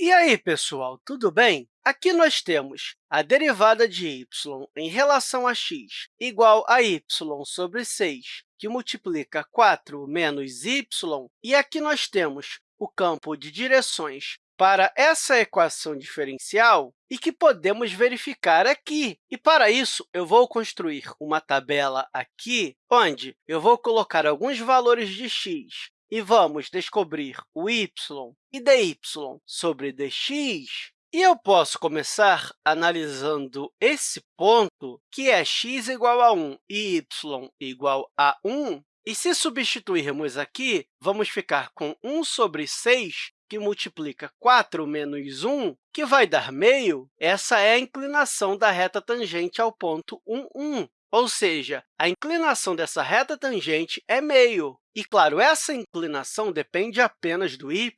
E aí, pessoal, tudo bem? Aqui nós temos a derivada de y em relação a x igual a y sobre 6, que multiplica 4 menos y, e aqui nós temos o campo de direções para essa equação diferencial e que podemos verificar aqui. E, para isso, eu vou construir uma tabela aqui, onde eu vou colocar alguns valores de x e vamos descobrir o y e dy sobre dx. E eu posso começar analisando esse ponto, que é x igual a 1 e y igual a 1. E se substituirmos aqui, vamos ficar com 1 sobre 6, que multiplica 4 menos 1, que vai dar meio. Essa é a inclinação da reta tangente ao ponto 1, 1. Ou seja, a inclinação dessa reta tangente é meio. E, claro, essa inclinação depende apenas do y,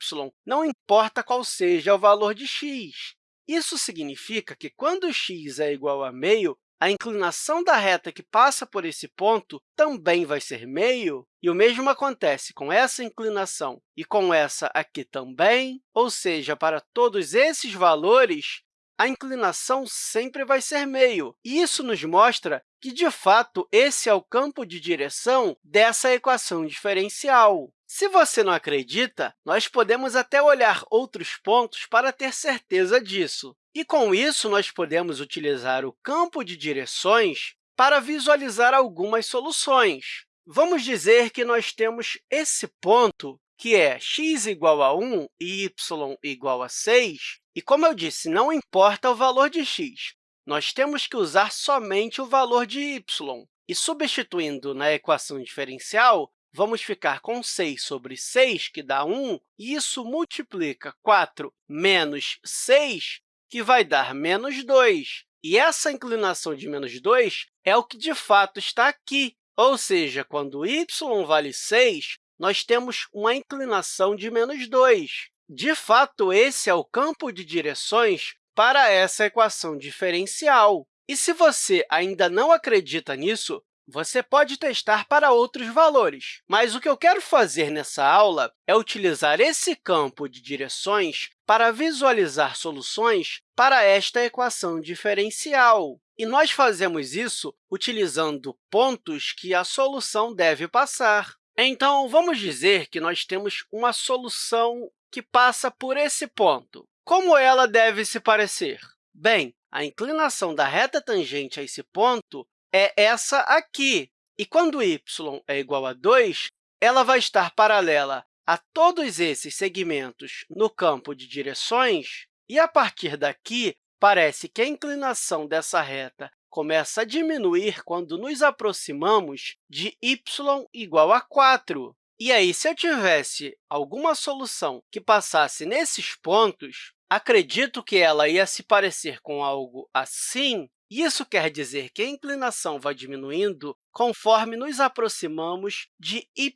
não importa qual seja o valor de x. Isso significa que, quando x é igual a meio, a inclinação da reta que passa por esse ponto também vai ser meio, e o mesmo acontece com essa inclinação e com essa aqui também, ou seja, para todos esses valores, a inclinação sempre vai ser meio. E isso nos mostra que, de fato, esse é o campo de direção dessa equação diferencial. Se você não acredita, nós podemos até olhar outros pontos para ter certeza disso. E, com isso, nós podemos utilizar o campo de direções para visualizar algumas soluções. Vamos dizer que nós temos esse ponto, que é x igual a 1 e y igual a 6, e, como eu disse, não importa o valor de x, nós temos que usar somente o valor de y. E, substituindo na equação diferencial, vamos ficar com 6 sobre 6, que dá 1, e isso multiplica 4 menos 6, que vai dar menos 2. E essa inclinação de menos 2 é o que, de fato, está aqui. Ou seja, quando y vale 6, nós temos uma inclinação de menos 2. De fato, esse é o campo de direções para essa equação diferencial. E se você ainda não acredita nisso, você pode testar para outros valores. Mas o que eu quero fazer nessa aula é utilizar esse campo de direções para visualizar soluções para esta equação diferencial. E nós fazemos isso utilizando pontos que a solução deve passar. Então, vamos dizer que nós temos uma solução que passa por esse ponto. Como ela deve se parecer? Bem, a inclinação da reta tangente a esse ponto é essa aqui. E quando y é igual a 2, ela vai estar paralela a todos esses segmentos no campo de direções, e, a partir daqui, parece que a inclinação dessa reta começa a diminuir quando nos aproximamos de y igual a 4. E aí, se eu tivesse alguma solução que passasse nesses pontos, acredito que ela ia se parecer com algo assim. Isso quer dizer que a inclinação vai diminuindo conforme nos aproximamos de y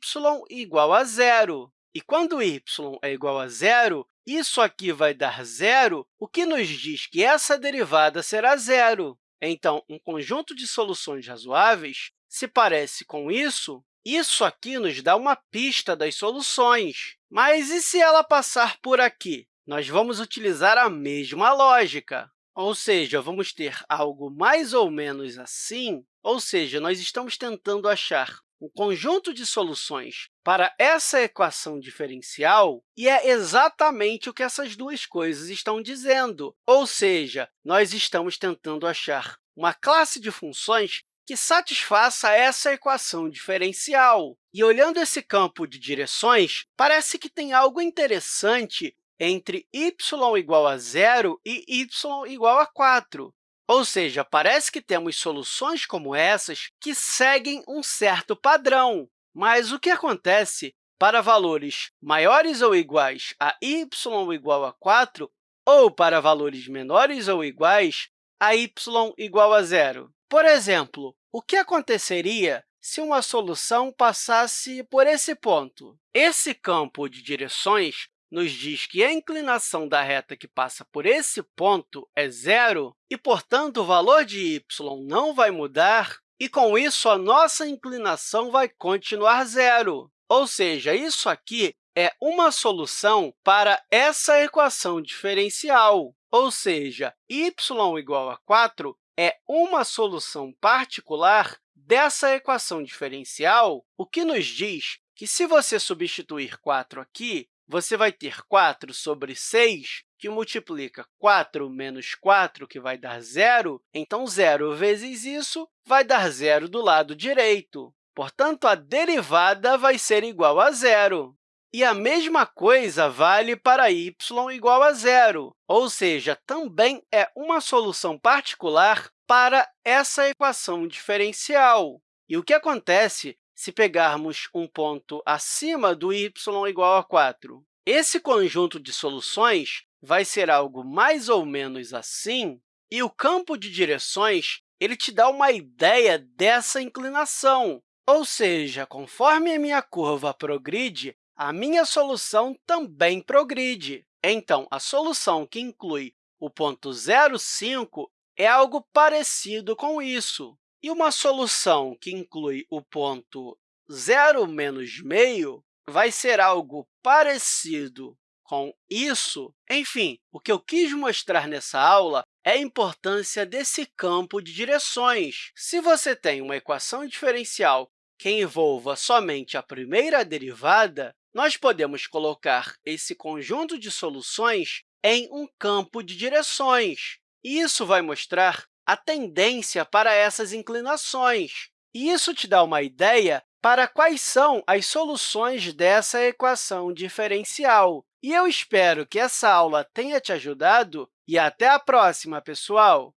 igual a zero. E quando y é igual a zero, isso aqui vai dar zero, o que nos diz que essa derivada será zero. Então, um conjunto de soluções razoáveis se parece com isso, isso aqui nos dá uma pista das soluções. Mas e se ela passar por aqui? Nós vamos utilizar a mesma lógica, ou seja, vamos ter algo mais ou menos assim, ou seja, nós estamos tentando achar um conjunto de soluções para essa equação diferencial, e é exatamente o que essas duas coisas estão dizendo. Ou seja, nós estamos tentando achar uma classe de funções que satisfaça essa equação diferencial. E, olhando esse campo de direções, parece que tem algo interessante entre y igual a zero e y igual a 4. Ou seja, parece que temos soluções como essas que seguem um certo padrão. Mas o que acontece para valores maiores ou iguais a y igual a 4 ou para valores menores ou iguais a y igual a zero? Por exemplo, o que aconteceria se uma solução passasse por esse ponto? Esse campo de direções nos diz que a inclinação da reta que passa por esse ponto é zero e, portanto, o valor de y não vai mudar, e, com isso, a nossa inclinação vai continuar zero. Ou seja, isso aqui é uma solução para essa equação diferencial, ou seja, y igual a 4 é uma solução particular dessa equação diferencial, o que nos diz que, se você substituir 4 aqui, você vai ter 4 sobre 6, que multiplica 4 menos 4, que vai dar zero. Então, zero vezes isso vai dar zero do lado direito. Portanto, a derivada vai ser igual a zero. E a mesma coisa vale para y igual a zero, ou seja, também é uma solução particular para essa equação diferencial. E o que acontece se pegarmos um ponto acima do y igual a 4? Esse conjunto de soluções vai ser algo mais ou menos assim, e o campo de direções ele te dá uma ideia dessa inclinação. Ou seja, conforme a minha curva progride, a minha solução também progride. Então, a solução que inclui o ponto 0,5 é algo parecido com isso. E uma solução que inclui o ponto 0 menos meio vai ser algo parecido com isso. Enfim, o que eu quis mostrar nessa aula é a importância desse campo de direções. Se você tem uma equação diferencial que envolva somente a primeira derivada, nós podemos colocar esse conjunto de soluções em um campo de direções. E isso vai mostrar a tendência para essas inclinações. E isso te dá uma ideia para quais são as soluções dessa equação diferencial. E eu espero que essa aula tenha te ajudado e até a próxima, pessoal!